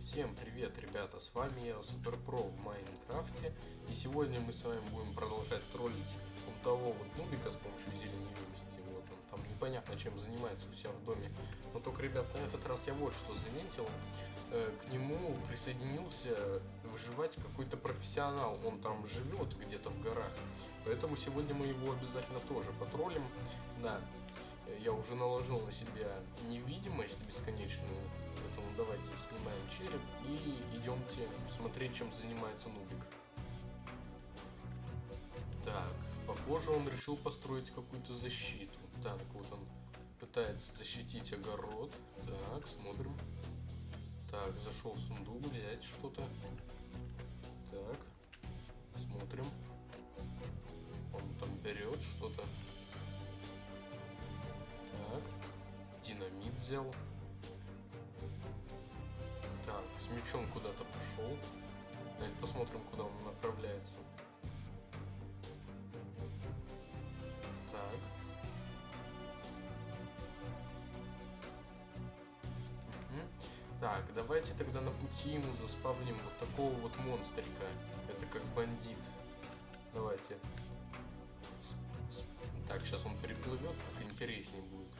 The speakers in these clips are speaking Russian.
Всем привет, ребята, с вами я, Суперпро в Майнкрафте, и сегодня мы с вами будем продолжать троллить вот того вот нубика с помощью зелени юности, вот он там непонятно чем занимается у себя в доме, но только, ребят, на этот раз я вот что заметил, э, к нему присоединился выживать какой-то профессионал, он там живет где-то в горах, поэтому сегодня мы его обязательно тоже потроллим, да, я уже наложил на себя невидимость бесконечную, давайте снимаем череп и идемте смотреть, чем занимается Нубик. Так, похоже, он решил построить какую-то защиту. Так, вот он пытается защитить огород. Так, смотрим. Так, зашел в сундук, взять что-то. Так, смотрим. Он там берет что-то. Так, динамит взял. Так, с мечом куда-то пошел. Давайте посмотрим, куда он направляется. Так. Угу. Так, давайте тогда на пути ему заспавним вот такого вот монстрика. Это как бандит. Давайте. Так, сейчас он переплывет, так интереснее будет.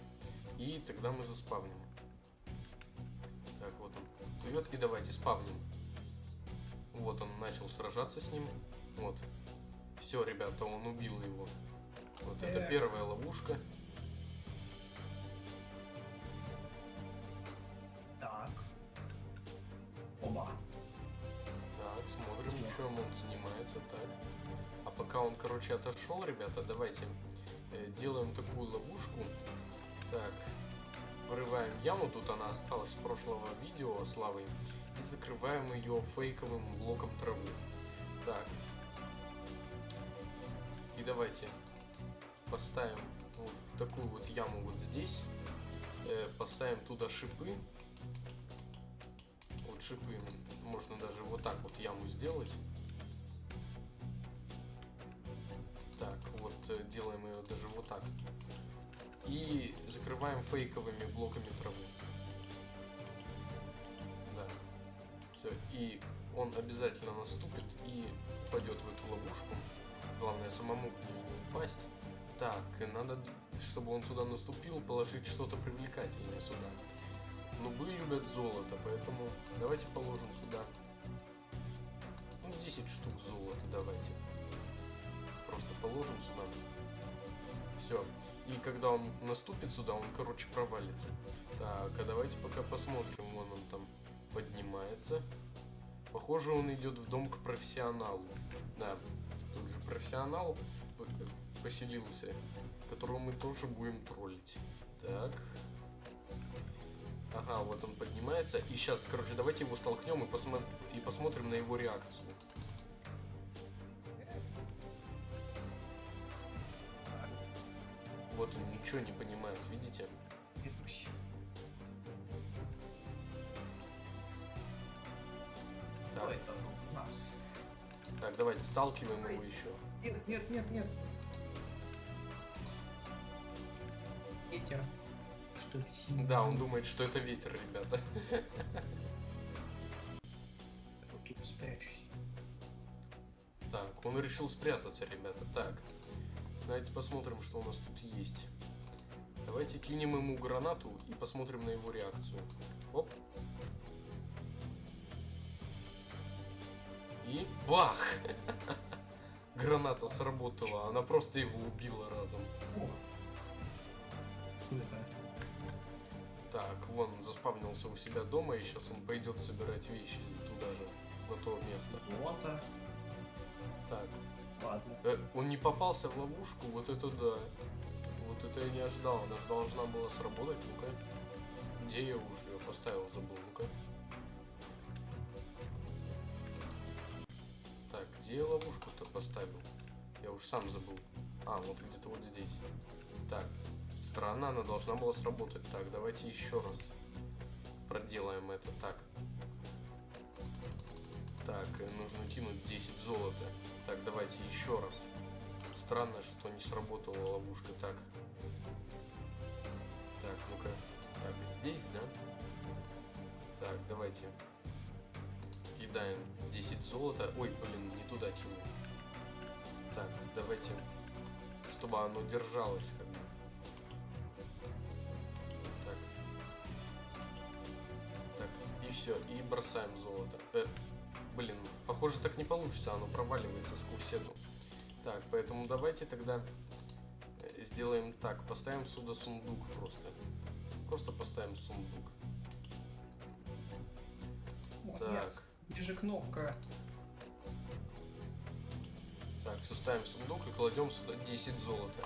И тогда мы заспавним. Плывет. И давайте спавним. Вот он начал сражаться с ним. Вот. Все, ребята, он убил его. Вот это первая ловушка. Так. Оба. Так, смотрим, чем он занимается. Так. А пока он, короче, отошел, ребята, давайте э, делаем такую ловушку. Так, вырываем яму, тут она осталась с прошлого видео с лавой, и закрываем ее фейковым блоком травы. Так. И давайте поставим вот такую вот яму вот здесь. Э, поставим туда шипы. Вот шипы. Можно даже вот так вот яму сделать. Так, вот э, делаем ее даже вот так. И закрываем фейковыми блоками травы. Да. Все. И он обязательно наступит и упадет в эту ловушку. Главное самому в нее не упасть. Так, надо, чтобы он сюда наступил, положить что-то привлекательное сюда. Нубы любят золото, поэтому давайте положим сюда. Ну, 10 штук золота давайте. Просто положим сюда. Все. И когда он наступит сюда, он, короче, провалится. Так, а давайте пока посмотрим. Вон он там поднимается. Похоже, он идет в дом к профессионалу. Да, тут же профессионал поселился, которого мы тоже будем троллить. Так. Ага, вот он поднимается. И сейчас, короче, давайте его столкнем и, посмо и посмотрим на его реакцию. Вот он ничего не понимает, видите? Так. это у нас? Так, давайте сталкиваем его еще. Нет, нет, нет, нет. Ветер. Что сильно? Да, он думает, что это ветер, ребята. Я тут спрячусь. Так, он решил спрятаться, ребята. Так, давайте посмотрим, что у нас тут есть. Давайте кинем ему гранату и посмотрим на его реакцию. Оп. И бах! Граната сработала, она просто его убила разом. Так, вон заспавнился у себя дома, и сейчас он пойдет собирать вещи туда же, на то место. Золото. Так, Ладно. э, он не попался в ловушку, вот это да. Вот это я не ожидал, она же должна была сработать, ну-ка. Где я уже ее поставил, забыл, ну-ка. Так, где я ловушку-то поставил? Я уж сам забыл. А, вот где-то вот здесь. Так, странно, она должна была сработать. Так, давайте еще раз проделаем это. Так. Так, э, нужно кинуть 10 золота. Так, давайте еще раз. Странно, что не сработала ловушка. Так. Так, ну-ка. Так, здесь, да? Так, давайте. съедаем 10 золота. Ой, блин, не туда кинул. Так, давайте, чтобы оно держалось как бы. Так. Так, и все, и бросаем золото. Э, блин, похоже так не получится, оно проваливается сквозь эту. Так, поэтому давайте тогда э, сделаем так. Поставим сюда сундук просто. Просто поставим сундук. О, Так. нет. Где же кнопка? Так, все ставим в сундук и кладем сюда 10 золота.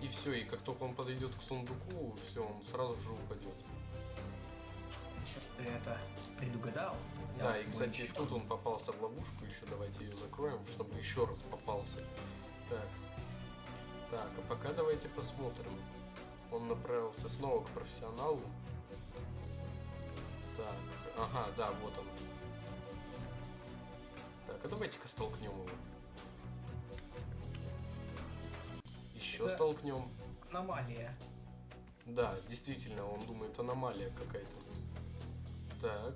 И все, и как только он подойдет к сундуку, все, он сразу же упадет. Что ж ты это предугадал? Да, и кстати, тут он попался в ловушку, еще давайте ее закроем, чтобы еще раз попался. Так. Так, а пока давайте посмотрим. Он направился снова к профессионалу. Так, ага, да, вот он. Так, а давайте-ка столкнем его. Еще Это- столкнем. Аномалия. Да, действительно, он думает аномалия какая-то. Так.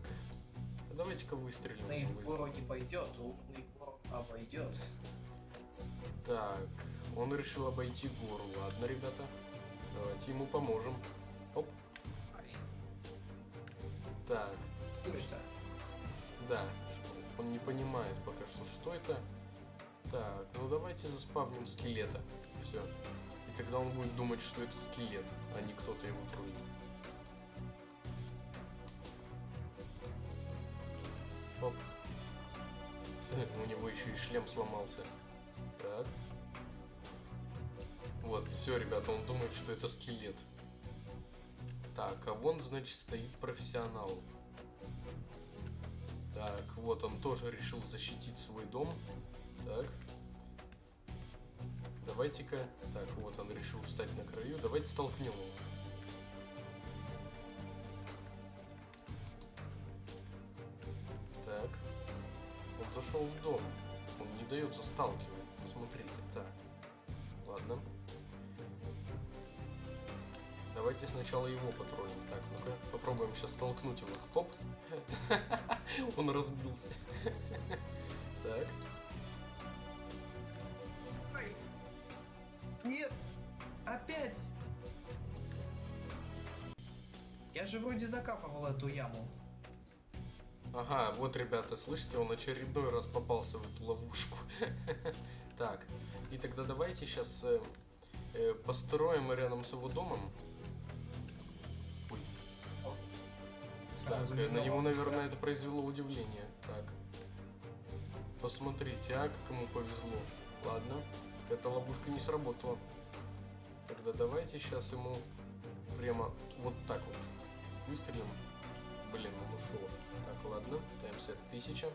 Давайте-ка выстрелим. На гору не пойдет, умный вор обойдет. Так, он решил обойти гору. Ладно, ребята. Давайте ему поможем. Оп. Так, Курица. да. Он не понимает пока что, что это. Так, ну давайте заспавним скелета. Все. И тогда он будет думать, что это скелет, а не кто-то его троллит. С- У него еще и шлем сломался. Так. Вот, все, ребята, он думает, что это скелет. Так, а вон, значит, стоит профессионал. Так, вот он тоже решил защитить свой дом. Так. Давайте-ка... Так, вот он решил встать на краю. Давайте столкнем его. Зашел в дом. Он не дается сталкивать. Посмотрите. Так. Ладно. Давайте сначала его потроллим. Так, ну-ка, попробуем сейчас столкнуть его. Оп! Он разбился. Так. Нет! Опять! Я же вроде закапывал эту яму. Ага, вот, ребята, слышите, он очередной раз попался в эту ловушку. Так, и тогда давайте сейчас построим рядом с его домом. Так, э, на него, наверное, это произвело удивление. Так. Посмотрите, а, как ему повезло. Ладно, эта ловушка не сработала. Тогда давайте сейчас ему прямо вот так вот выстрелим. Блин, он ушел. Так, ладно, таймсет 1000.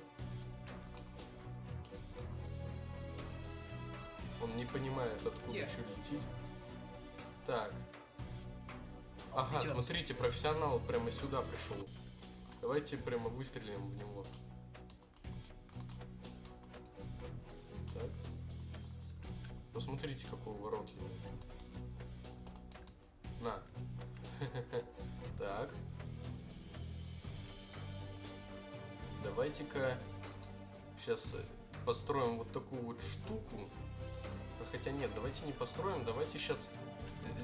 Он не понимает, откуда Нет. что летит. Так, Ага, смотрите, профессионал прямо сюда пришел. Давайте прямо выстрелим в него. Так. Посмотрите, какой воротливый. На. Так. Давайте-ка сейчас построим вот такую вот штуку. Хотя нет, давайте не построим, давайте сейчас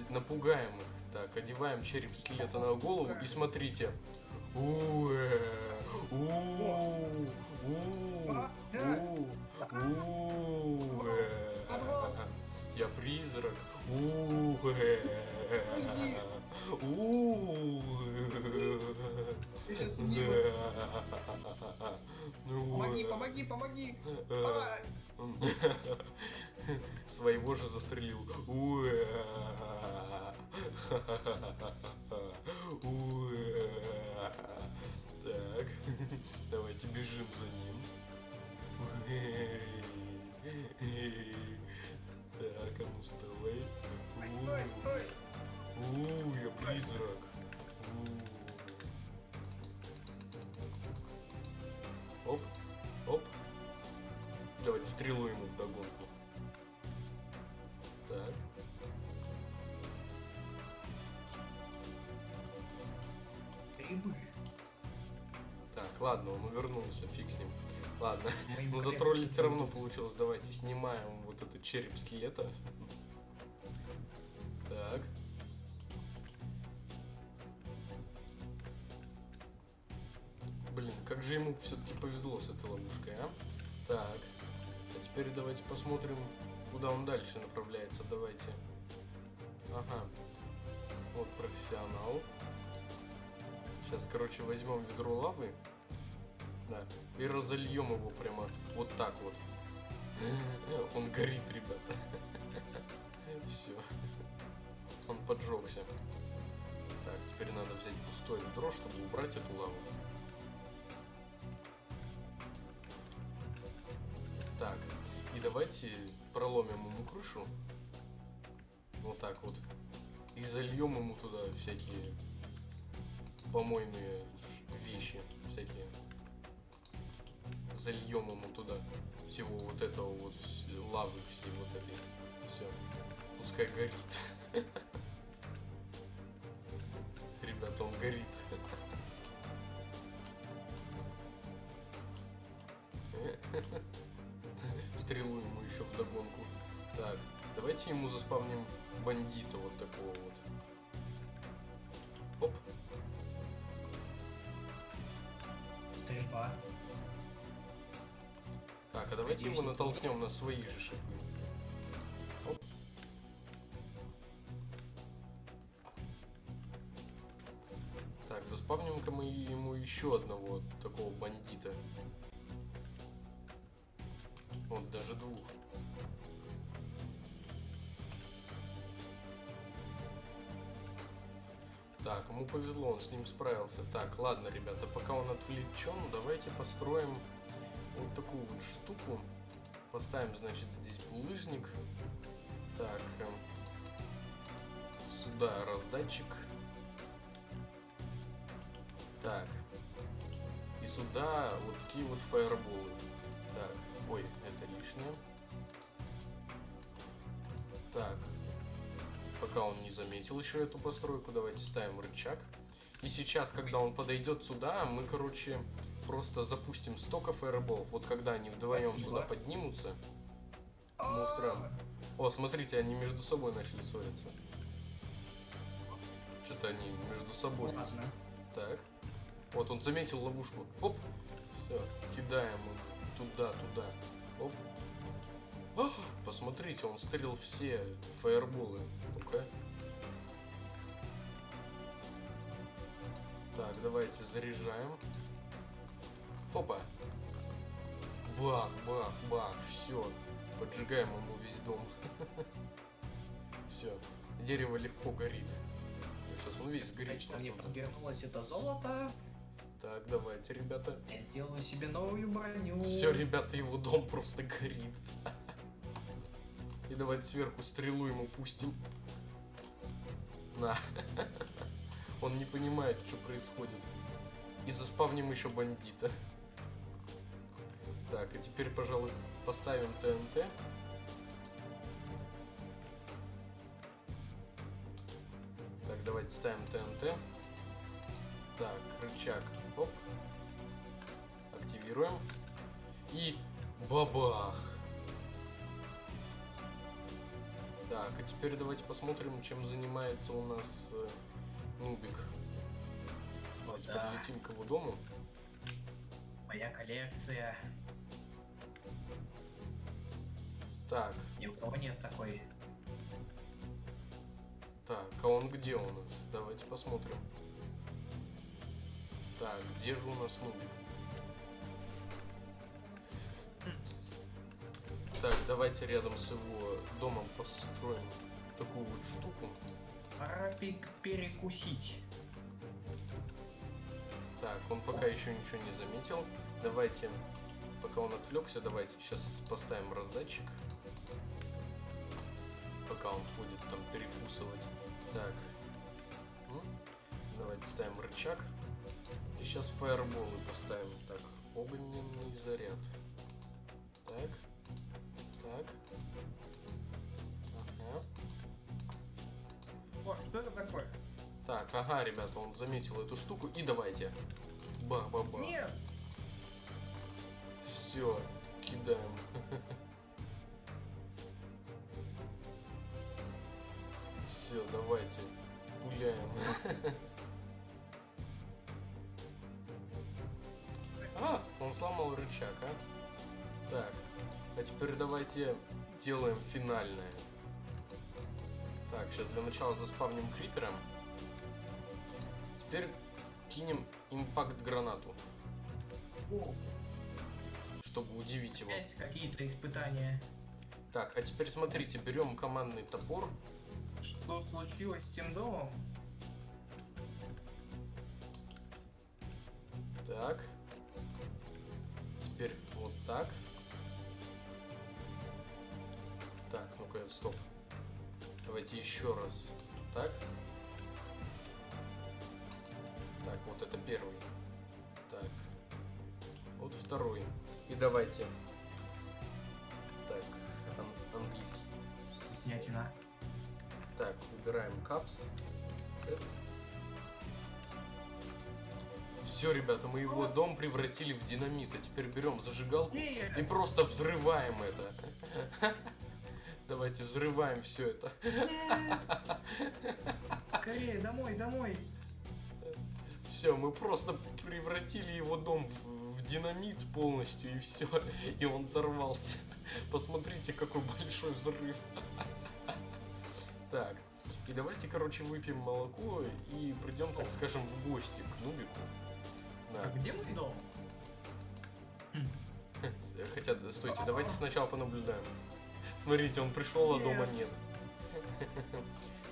напугаем их. Так, одеваем череп скелета на голову и смотрите. Я призрак. Уэ. Помоги, помоги, помоги! Своего же застрелил. Так, давайте бежим за ним. Так, а ну вставай. Ой, я призрак. Давайте стрелу ему в догонку. Так. Грибы. Так, ладно, он вернулся, фиг с ним. Ладно, но затроллить все равно получилось. Давайте снимаем вот этот череп с лета. Так. Блин, как же ему все-таки повезло с этой ловушкой, а? Так. Теперь давайте посмотрим, куда он дальше направляется. Давайте. Ага. Вот профессионал. Сейчас, короче, возьмем ведро лавы. Да. И разольем его прямо вот так вот. Он горит, ребята. Все. Он поджегся. Так, теперь надо взять пустое ведро, чтобы убрать эту лаву. Давайте проломим ему крышу. Вот так вот. И зальем ему туда всякие помойные вещи. Всякие. Зальем ему туда всего вот этого вот лавы всей вот этой. Все. Пускай горит. Ребята, он горит. Догонку. Так, давайте ему заспавним бандита вот такого вот. Оп. Стрельба. Так, а давайте его Надеюсь, натолкнем на свои же шипы. Оп. Так, заспавним-ка мы ему еще одного такого бандита. Вот, даже двух. Так, ему повезло, он с ним справился. Так, ладно, ребята, пока он отвлечен, давайте построим вот такую вот штуку. Поставим, значит, здесь булыжник. Так, эм, сюда раздатчик. Так. И сюда вот такие вот фаерболы. Так, ой, это лишнее. Так. Пока он не заметил еще эту постройку, давайте ставим рычаг. И сейчас, когда он подойдет сюда, мы, короче, просто запустим столько фаерболов. Вот когда они вдвоем Спасибо. сюда поднимутся. Устроим. О, смотрите, они между собой начали ссориться. Что-то они между собой. Ладно. Так. Вот он заметил ловушку. Оп. Все. Кидаем его туда, туда. Оп. А, посмотрите, он стрелил все фаерболы. Ну-ка. Так, давайте заряжаем. Фопа. Бах, бах, бах. Все. Поджигаем ему весь дом. Все. Дерево легко горит. Сейчас он весь горит. Мне подвернулось это золото. Так, давайте, ребята. Я сделаю себе новую броню. Все, ребята, его дом просто горит. И давайте сверху стрелу ему пустим. На. Он не понимает, что происходит. И заспавним еще бандита. Так, а теперь, пожалуй, поставим ТНТ. Так, давайте ставим ТНТ. Так, рычаг. Оп. Активируем. И бабах. Так, а теперь давайте посмотрим, чем занимается у нас э, Нубик. Давайте да. подлетим к его дому. Моя коллекция. Так, Ни у кого нет такой. так, а он где у нас? Давайте посмотрим. Так, где же у нас Нубик? Давайте рядом с его домом построим такую вот штуку. Пора пе- перекусить. Так, он пока еще ничего не заметил. Давайте, пока он отвлекся, давайте сейчас поставим раздатчик. Пока он ходит там перекусывать. Так. М? Давайте ставим рычаг. И сейчас фаерболы поставим. Так, огненный заряд. Так. Так. Ага. О, что это такое? Так, ага, ребята, он заметил эту штуку. И давайте. Бах-бах-бах. Нет, Все, кидаем. Все, давайте, пуляем. А, он сломал рычаг, а? Так, а теперь давайте делаем финальное. Так, сейчас для начала заспавним крипером. Теперь кинем импакт гранату, О, чтобы удивить его. опять какие-то испытания. Так, а теперь смотрите, берем командный топор. Что случилось с тем домом? Так. Теперь вот так. Ну-ка, стоп. Давайте еще раз. Так. Так, вот это первый. Так. Вот второй. И давайте. Так, ан- английский. Ятина. Так, убираем капс. Все, ребята, мы его дом превратили в динамит. А теперь берем зажигалку и просто взрываем это. Давайте взрываем все это. Скорее, домой, домой. Все, мы просто превратили его дом в, в динамит полностью и все. И он взорвался. Посмотрите, какой большой взрыв. Так, и давайте, короче, выпьем молоко и придем, так скажем, в гости к Нубику. А Да. где мой дом? Хотя, стойте, давайте сначала понаблюдаем. Смотрите, он пришел, а дома Нет.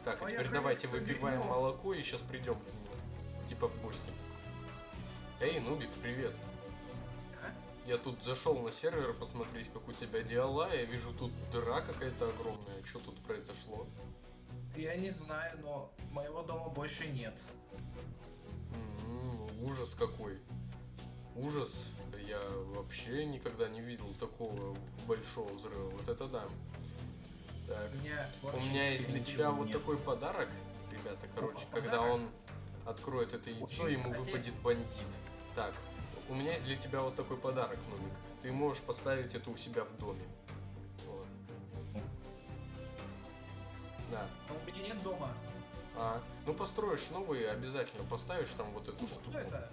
Так, а теперь Поехали давайте выпиваем молоко и сейчас придем к нему. Типа в гости. Эй, Нубик, привет. А? Я тут зашел на сервер посмотреть, как у тебя дела. Я вижу, тут дыра какая-то огромная. Что тут произошло? Я не знаю, но моего дома больше нет. Ужас какой. Ужас. Я вообще никогда не видел такого большого взрыва. Вот это да. Так. У меня, У меня есть для тебя вот нет. такой подарок, ребята. Короче, Опа, когда подарок. он откроет это яйцо, Очень ему выпадет бандит. Так, у меня есть для тебя вот такой подарок, Нубик. Ты можешь поставить это у себя в доме. Вот. Да. Но у меня нет дома. А, ну построишь новый, обязательно поставишь там вот эту Ну, штуку. что это?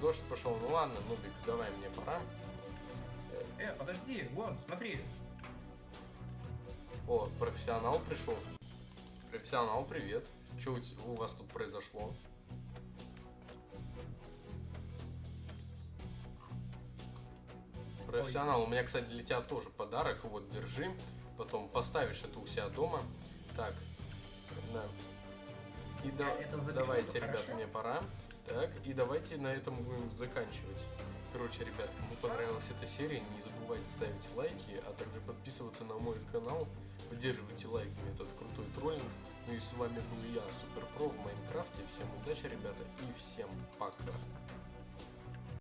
Дождь пошел, ну ладно, Нубик, давай мне пора. Э, подожди, вон, смотри. О, профессионал пришел. Профессионал, привет. Что у, у вас тут произошло? Профессионал, у меня, кстати, для тебя тоже подарок. Вот, держи. Потом поставишь это у себя дома. Так, да. И да, заберу, давайте, ребят, хорошо? мне пора. Так, и давайте на этом будем заканчивать. Короче, ребят, кому понравилась эта серия, не забывайте ставить лайки, а также подписываться на мой канал. Поддерживайте лайками этот крутой троллинг. Ну и с вами был я, Суперпро в Майнкрафте. Всем удачи, ребята, и всем пока.